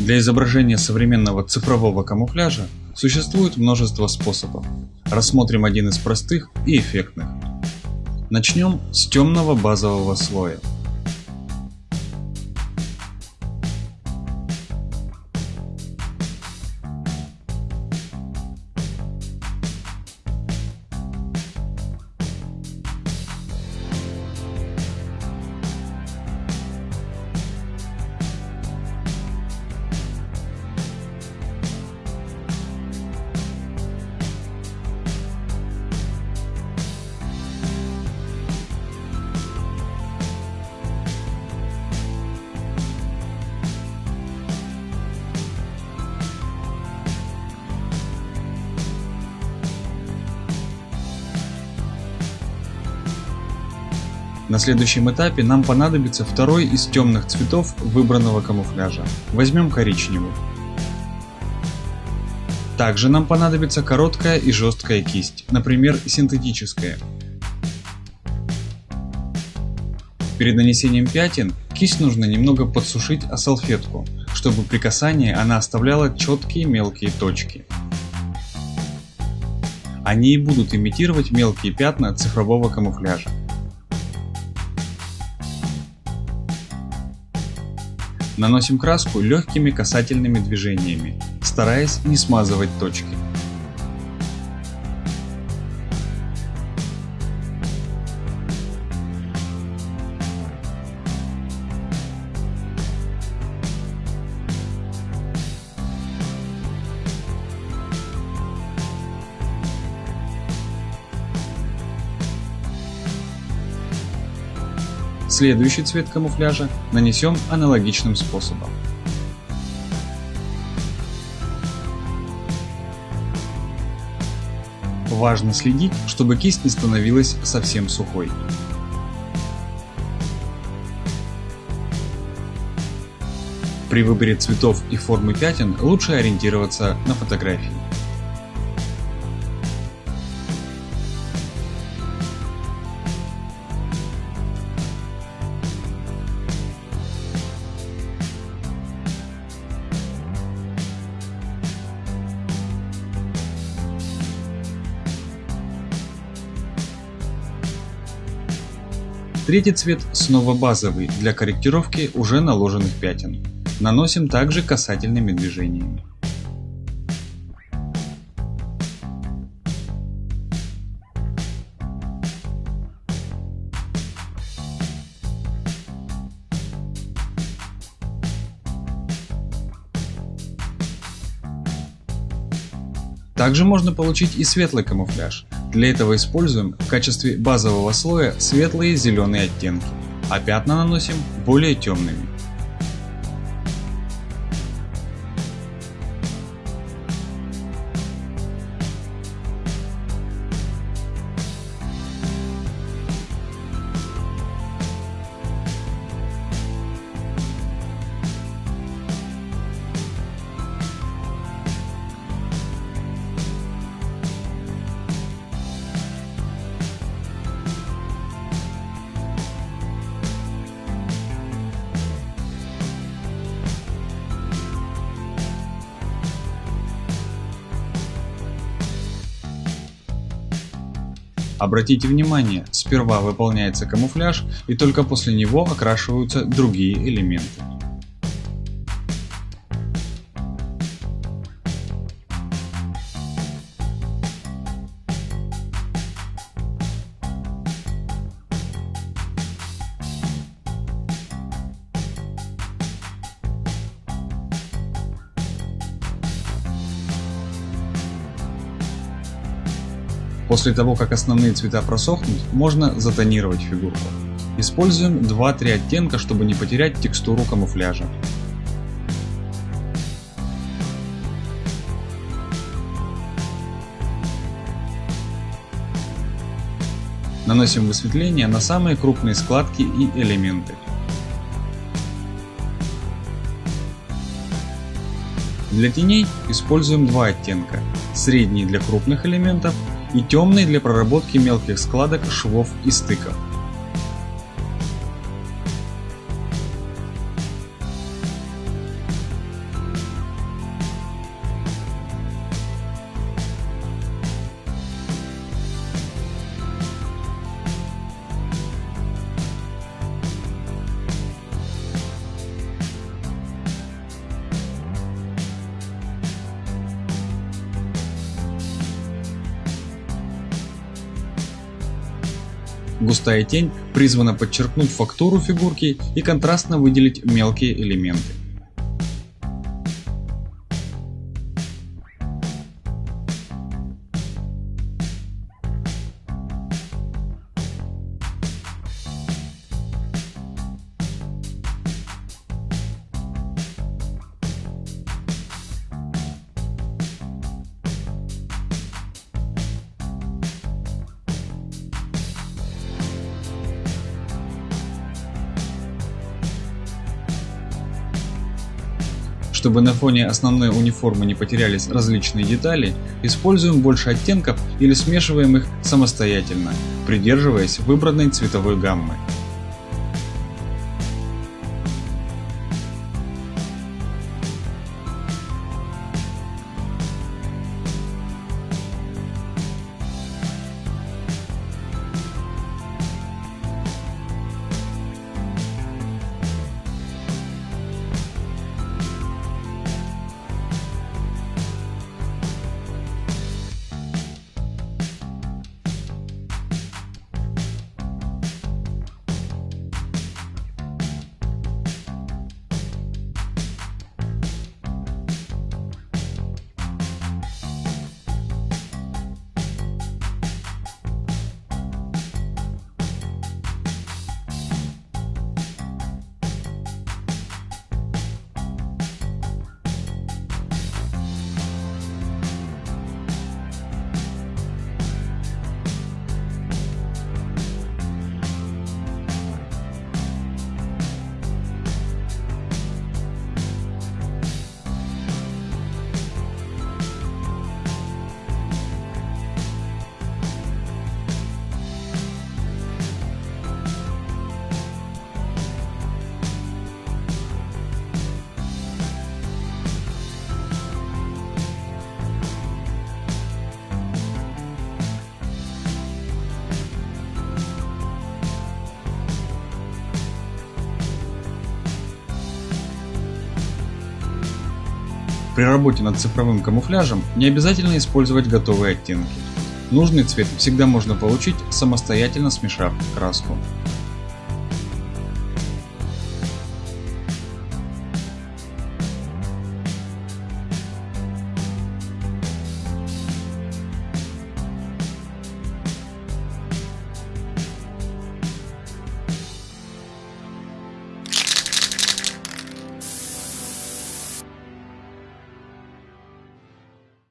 Для изображения современного цифрового камуфляжа существует множество способов. Рассмотрим один из простых и эффектных. Начнем с темного базового слоя. На следующем этапе нам понадобится второй из темных цветов выбранного камуфляжа. Возьмем коричневый. Также нам понадобится короткая и жесткая кисть, например, синтетическая. Перед нанесением пятен кисть нужно немного подсушить о салфетку, чтобы при касании она оставляла четкие мелкие точки. Они и будут имитировать мелкие пятна цифрового камуфляжа. Наносим краску легкими касательными движениями, стараясь не смазывать точки. Следующий цвет камуфляжа нанесем аналогичным способом. Важно следить, чтобы кисть не становилась совсем сухой. При выборе цветов и формы пятен лучше ориентироваться на фотографии. Третий цвет снова базовый для корректировки уже наложенных пятен. Наносим также касательными движениями. Также можно получить и светлый камуфляж. Для этого используем в качестве базового слоя светлые зеленые оттенки, а пятна наносим более темными. Обратите внимание, сперва выполняется камуфляж и только после него окрашиваются другие элементы. После того, как основные цвета просохнут, можно затонировать фигурку. Используем 2-3 оттенка, чтобы не потерять текстуру камуфляжа. Наносим высветление на самые крупные складки и элементы. Для теней используем два оттенка. Средний для крупных элементов и темный для проработки мелких складок, швов и стыков. Густая тень призвана подчеркнуть фактуру фигурки и контрастно выделить мелкие элементы. Чтобы на фоне основной униформы не потерялись различные детали, используем больше оттенков или смешиваем их самостоятельно, придерживаясь выбранной цветовой гаммы. При работе над цифровым камуфляжем не обязательно использовать готовые оттенки. Нужный цвет всегда можно получить, самостоятельно смешав краску.